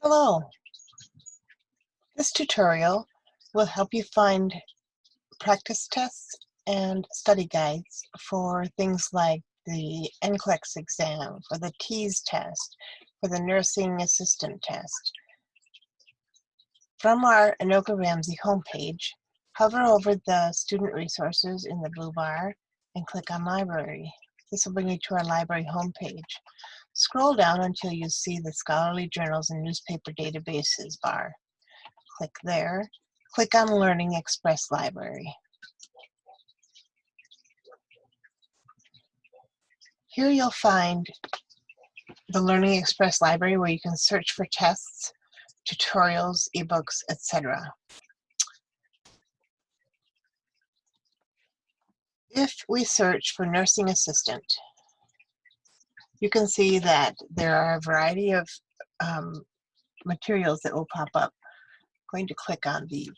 Hello. This tutorial will help you find practice tests and study guides for things like the NCLEX exam, for the TEAS test, for the nursing assistant test. From our Anoka Ramsey homepage, hover over the student resources in the blue bar and click on library. This will bring you to our library homepage. Scroll down until you see the Scholarly Journals and Newspaper Databases bar. Click there. Click on Learning Express Library. Here you'll find the Learning Express Library where you can search for tests, tutorials, ebooks, etc. If we search for nursing assistant, you can see that there are a variety of um, materials that will pop up. I'm going to click on the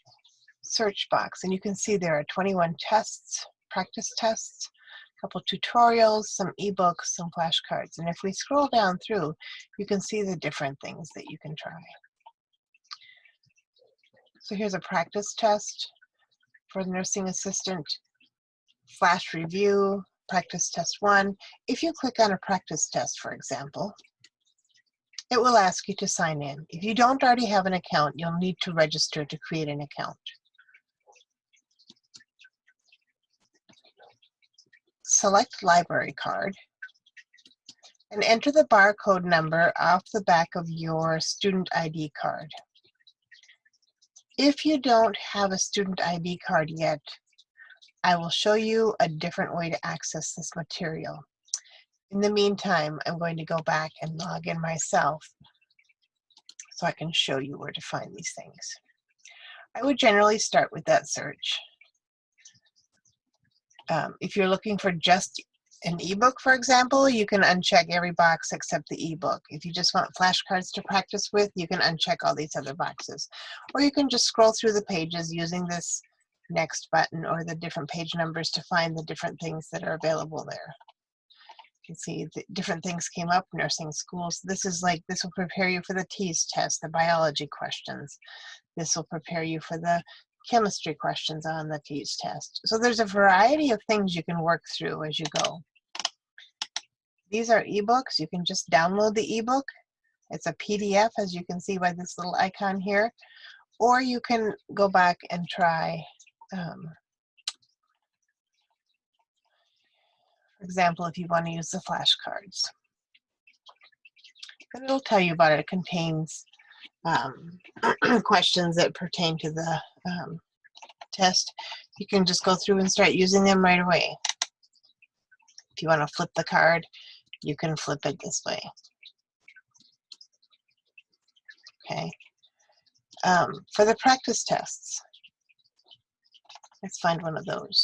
search box and you can see there are 21 tests, practice tests, a couple tutorials, some ebooks, some flashcards. And if we scroll down through, you can see the different things that you can try. So here's a practice test for the nursing assistant, flash review, practice test one. If you click on a practice test, for example, it will ask you to sign in. If you don't already have an account, you'll need to register to create an account. Select library card and enter the barcode number off the back of your student ID card. If you don't have a student ID card yet, I will show you a different way to access this material. In the meantime, I'm going to go back and log in myself so I can show you where to find these things. I would generally start with that search. Um, if you're looking for just an ebook, for example, you can uncheck every box except the ebook. If you just want flashcards to practice with, you can uncheck all these other boxes. Or you can just scroll through the pages using this next button or the different page numbers to find the different things that are available there. You can see the different things came up, nursing schools. This is like, this will prepare you for the TEAS test, the biology questions. This will prepare you for the chemistry questions on the TEAS test. So there's a variety of things you can work through as you go. These are ebooks. You can just download the ebook. It's a PDF, as you can see by this little icon here. Or you can go back and try um, for example, if you want to use the flashcards. Then it'll tell you about it. It contains um, questions that pertain to the um, test. You can just go through and start using them right away. If you want to flip the card, you can flip it this way. Okay. Um, for the practice tests, Let's find one of those.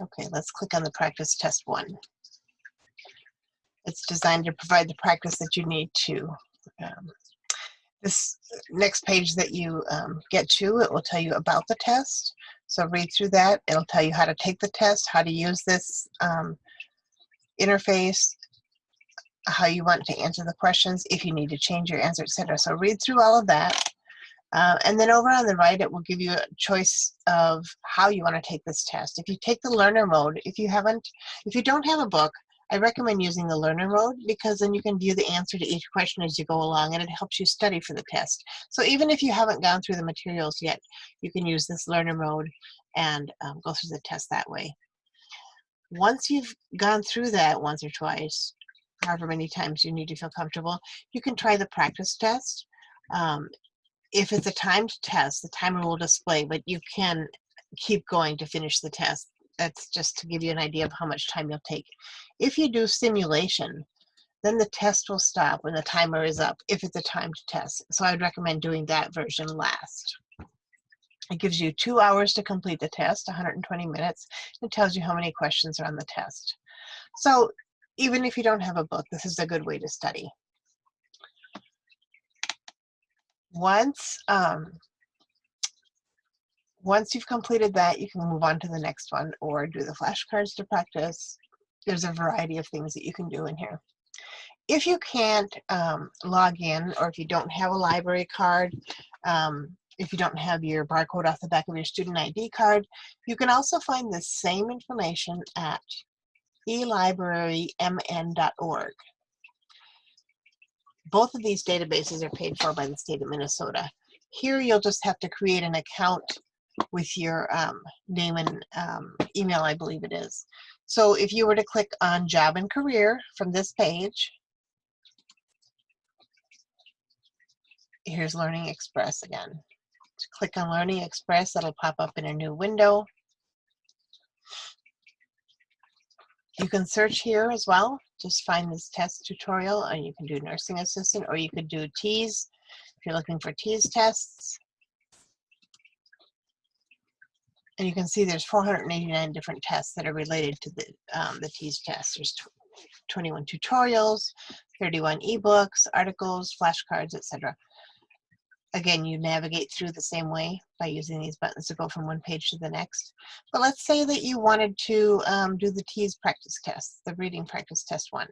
Okay, let's click on the practice test one. It's designed to provide the practice that you need to. Um, this next page that you um, get to, it will tell you about the test. So read through that. It'll tell you how to take the test, how to use this um, interface, how you want to answer the questions, if you need to change your answer, etc. So read through all of that. Uh, and then over on the right, it will give you a choice of how you want to take this test. If you take the learner mode, if you haven't, if you don't have a book, I recommend using the learner mode because then you can view the answer to each question as you go along and it helps you study for the test. So even if you haven't gone through the materials yet, you can use this learner mode and um, go through the test that way. Once you've gone through that once or twice, however many times you need to feel comfortable, you can try the practice test. Um, if it's a timed test, the timer will display, but you can keep going to finish the test. That's just to give you an idea of how much time you'll take. If you do simulation, then the test will stop when the timer is up if it's a timed test. So I'd recommend doing that version last. It gives you two hours to complete the test, 120 minutes. It tells you how many questions are on the test. So even if you don't have a book, this is a good way to study once um, once you've completed that, you can move on to the next one or do the flashcards to practice. There's a variety of things that you can do in here. if you can't um, log in or if you don't have a library card, um, if you don't have your barcode off the back of your student ID card, you can also find the same information at elibrarymn.org. Both of these databases are paid for by the state of Minnesota. Here you'll just have to create an account with your um, name and um, email, I believe it is. So if you were to click on job and career from this page, here's Learning Express again. Click on Learning Express, that'll pop up in a new window. You can search here as well. Just find this test tutorial and you can do nursing assistant or you could do TEAS if you're looking for TEAS tests. And you can see there's 489 different tests that are related to the, um, the TEAS test. There's 21 tutorials, 31 ebooks, articles, flashcards, etc. Again, you navigate through the same way by using these buttons to go from one page to the next. But let's say that you wanted to um, do the TEAS practice test, the reading practice test one.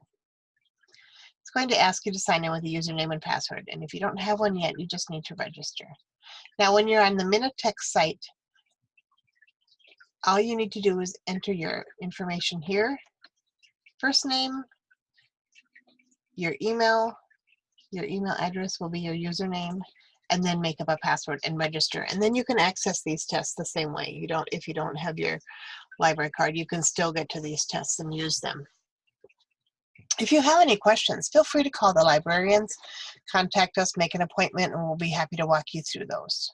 It's going to ask you to sign in with a username and password. And if you don't have one yet, you just need to register. Now, when you're on the Minitex site, all you need to do is enter your information here. First name, your email, your email address will be your username, and then make up a password and register. And then you can access these tests the same way. You don't, if you don't have your library card, you can still get to these tests and use them. If you have any questions, feel free to call the librarians, contact us, make an appointment, and we'll be happy to walk you through those.